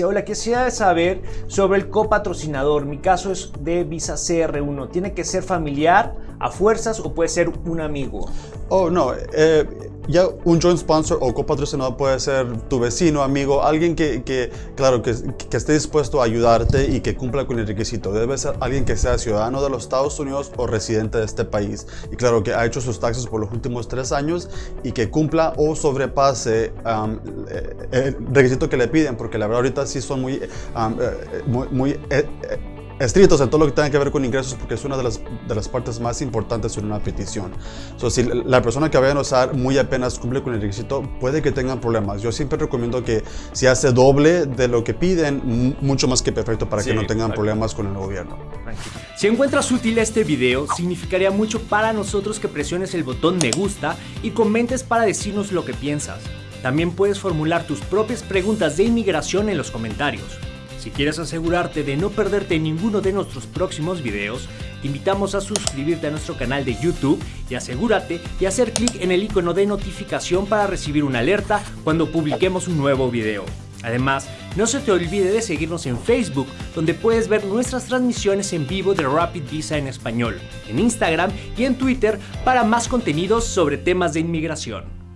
Hola, quisiera saber sobre el copatrocinador. Mi caso es de Visa CR1. ¿Tiene que ser familiar a fuerzas o puede ser un amigo? Oh, no. Eh, ya un joint sponsor o copatrocinador puede ser tu vecino, amigo, alguien que, que claro, que, que, esté dispuesto a ayudarte y que cumpla con el requisito. Debe ser alguien que sea ciudadano de los Estados Unidos o residente de este país. Y claro, que ha hecho sus taxes por los últimos tres años y que cumpla o sobrepase eh, el requisito que le piden, porque la verdad ahorita sí son muy, eh, muy, muy estrictos en todo lo que tenga que ver con ingresos porque es una de las, de las partes más importantes en una petición. So, si la persona que vayan a usar muy apenas cumple con el requisito, puede que tengan problemas. Yo siempre recomiendo que si hace doble de lo que piden, mucho más que perfecto para que no tengan problemas con el gobierno. Si encuentras útil este video, significaría mucho para nosotros que presiones el botón me gusta y comentes para decirnos lo que piensas. También puedes formular tus propias preguntas de inmigración en los comentarios. Si quieres asegurarte de no perderte ninguno de nuestros próximos videos, te invitamos a suscribirte a nuestro canal de YouTube y asegúrate de hacer clic en el icono de notificación para recibir una alerta cuando publiquemos un nuevo video. Además, no se te olvide de seguirnos en Facebook, donde puedes ver nuestras transmisiones en vivo de Rapid Visa en español, en Instagram y en Twitter para más contenidos sobre temas de inmigración.